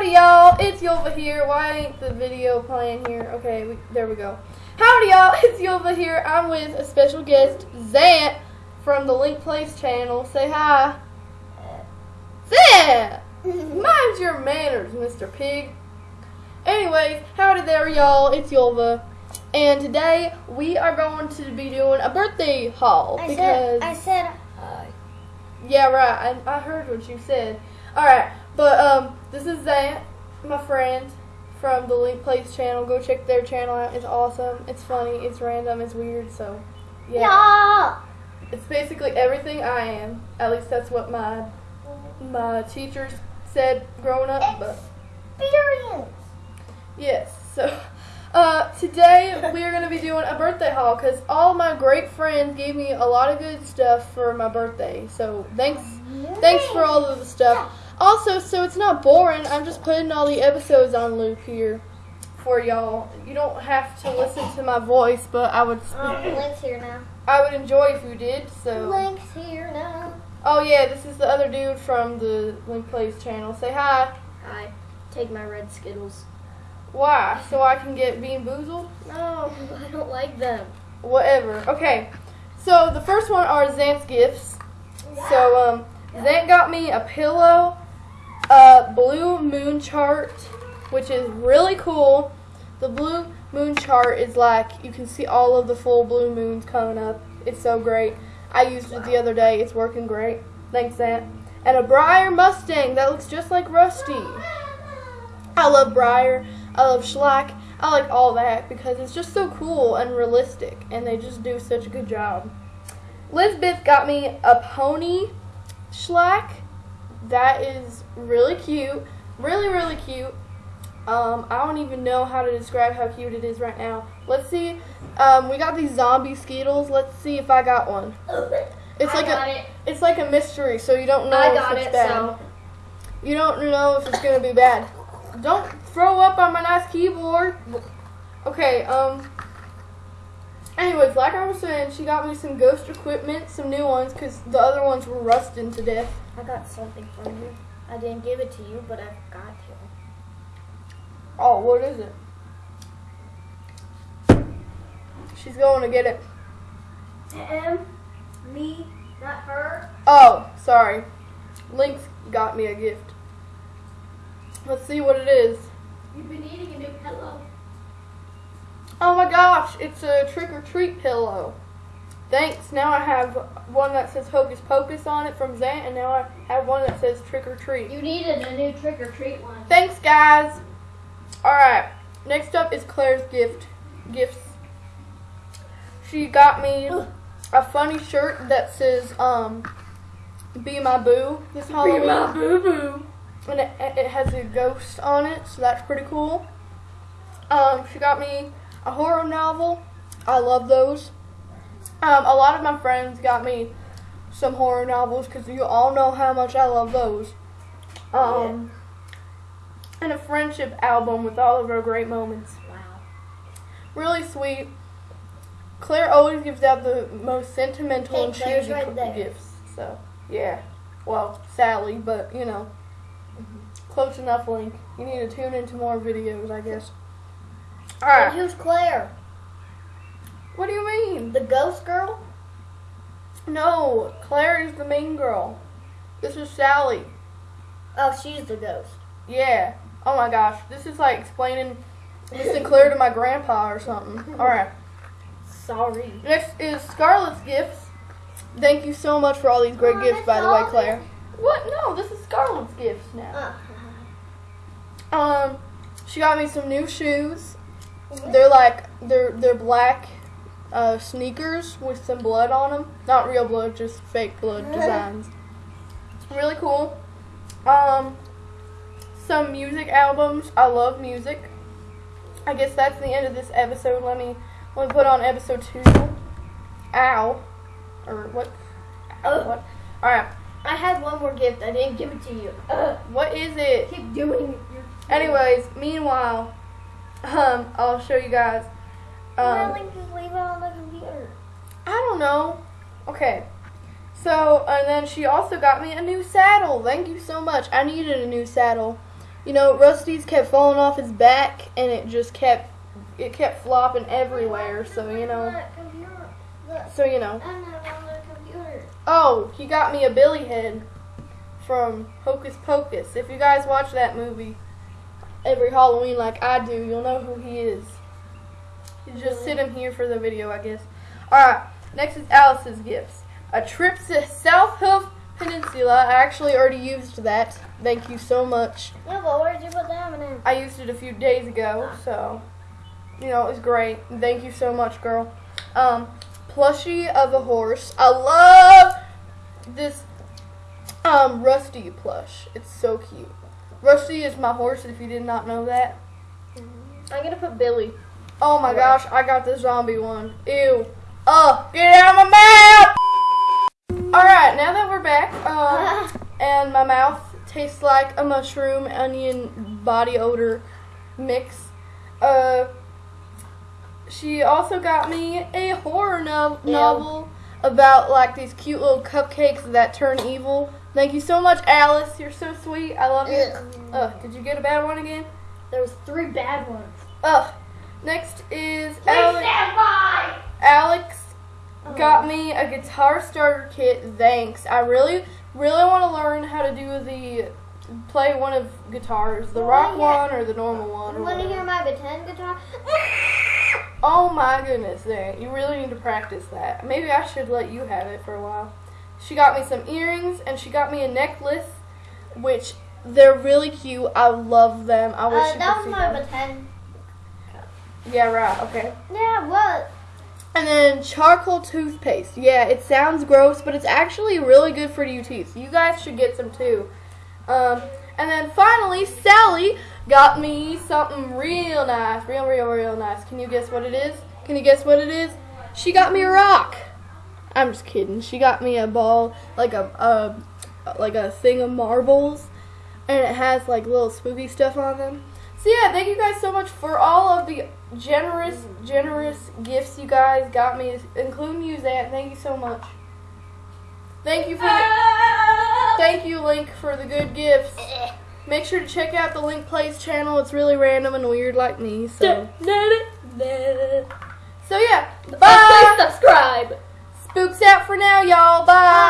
Howdy, y'all. It's Yulva here. Why ain't the video playing here? Okay, we, there we go. Howdy, y'all. It's Yulva here. I'm with a special guest, Zant, from the Link Plays channel. Say hi. Zant! Mind your manners, Mr. Pig. Anyways, howdy there, y'all. It's Yulva. And today we are going to be doing a birthday haul I because said, I said. Yeah, right. I, I heard what you said. All right, but um, this is Zant, my friend from the Link Plays channel. Go check their channel out. It's awesome. It's funny. It's random. It's weird. So, yeah. Yeah. It's basically everything I am. At least that's what my my teachers said growing up. But Experience. yes, so. Uh, today we are going to be doing a birthday haul because all my great friends gave me a lot of good stuff for my birthday. So thanks, thanks for all of the stuff. Also, so it's not boring. I'm just putting all the episodes on loop here for y'all. You don't have to listen to my voice, but I would, Um, Link's here now. I would enjoy if you did. So. Link's here now. Oh yeah, this is the other dude from the Link Plays channel. Say hi. Hi. Take my red Skittles. Why? So I can get BeanBoozled? No, I don't like them. Whatever. Okay. So the first one are Zant's gifts. So um, Zant got me a pillow, a blue moon chart, which is really cool. The blue moon chart is like you can see all of the full blue moons coming up. It's so great. I used it the other day. It's working great. Thanks, Zant. And a Breyer Mustang that looks just like Rusty. I love Breyer. I love Schleich. I like all that because it's just so cool and realistic, and they just do such a good job. Lizbeth got me a pony Schleich. That is really cute. Really, really cute. Um, I don't even know how to describe how cute it is right now. Let's see. Um, we got these zombie Skittles. Let's see if I got one. It's I like got a it. it's like a mystery, so you don't know I if got it's it, bad. so. You don't know if it's gonna be bad. Don't throw up on my nice keyboard. Okay, um. Anyways, like I was saying, she got me some ghost equipment, some new ones, because the other ones were rusting to death. I got something for you. I didn't give it to you, but I got to. Oh, what is it? She's going to get it. Him, me, not her. Oh, sorry. Link's got me a gift. Let's see what it is. You've been eating a new pillow. Oh my gosh, it's a trick or treat pillow. Thanks. Now I have one that says Hocus Pocus on it from Zant, and now I have one that says Trick or Treat. You needed a new trick or treat one. Thanks, guys. All right. Next up is Claire's gift. Gifts. She got me a funny shirt that says um, "Be My Boo" this Halloween. Be my boo boo. And it, it has a ghost on it, so that's pretty cool. Um, she got me a horror novel. I love those. Um, a lot of my friends got me some horror novels because you all know how much I love those. Um, and a friendship album with all of our great moments. Wow. Really sweet. Claire always gives out the most sentimental Hey, and cheesy right gifts. So yeah, well Sally, but you know, close enough. Link. You need to tune into more videos, I guess. All right. And who's Claire? What do you mean? The ghost girl? No, Claire is the main girl. This is Sally. Oh, she's the ghost. Yeah. Oh my gosh, this is like explaining Miss Claire to my grandpa or something. All right. Sorry. Next is Scarlet's gifts. Thank you so much for all these great Oh, gifts, by the way, all of Claire. What? No, this is Scarlett's gifts now. Uh, Um, she got me some new shoes. They're like they're they're black uh, sneakers with some blood on them. Not real blood, just fake blood designs. Really cool. Um, some music albums. I love music. I guess that's the end of this episode. Let me let me put on episode two. Ow, or what? Ow, Ugh. what? All right. I had one more gift. I didn't give it to you. Uh, What is it? keep doing your. Anyways, meanwhile, um, I'll show you guys. Um, don't just leave it on the computer? I don't know. Okay. So, and then she also got me a new saddle. Thank you so much. I needed a new saddle you know, Rusty's kept falling off his back, and it just kept it kept flopping everywhere. So you know, so you know. Oh, he got me a Billy head from Hocus Pocus. If you guys watch that movie every Halloween like I do, you'll know who he is. You just sit him here for the video, I guess. Alright, next is Alice's gifts. A trip to South Hoof Peninsula. I actually already used that. Thank you so much. Yeah, but where'd you put that one in? I used it a few days ago, so you know it was great. Thank you so much, girl. Um, plushie of a horse. I love this um Rusty plush. It's so cute. Rusty is my horse. If you did not know that, I'm gonna put Billy. Oh my gosh, I got the zombie one. Ew. Oh, get out of my mouth! All right, now that we're back, um, and my mouth tastes like a mushroom onion body odor mix. Uh, she also got me a horror no- Ew. novel about like these cute little cupcakes that turn evil. Thank you so much, Alice. You're so sweet. I love you. Ugh, did you get a bad one again? There was three bad ones. Ugh. Next is Alex. Alex Oh. got me a guitar starter kit. Thanks. I really, really want to learn how to do the play one of guitars, the rock one or the normal one. Or want to hear my pretend guitar? Oh my goodness, dang. You really need to practice that. Maybe I should let you have it for a while. She got me some earrings and she got me a necklace, which they're really cute. I love them. I wish Uh, you that could was see my them. pretend. Yeah, right. Okay. Yeah, what? And then charcoal toothpaste. Yeah, it sounds gross, but it's actually really good for your teeth. You guys should get some too. Um, and then finally, Sally got me something real nice, real, real, real nice. Can you guess what it is? Can you guess what it is? She got me a rock. I'm just kidding. She got me a ball, like a, a like a thing of marbles, and it has like little spooky stuff on them. So yeah, thank you guys so much for all of the generous, generous gifts you guys got me, including you, Zant. Thank you so much. Thank you for thank you, Link, for the good gifts. Make sure to check out the Link Plays channel. It's really random and weird like me. So so yeah, uh, bye. subscribe. Spooks out for now, y'all. Bye.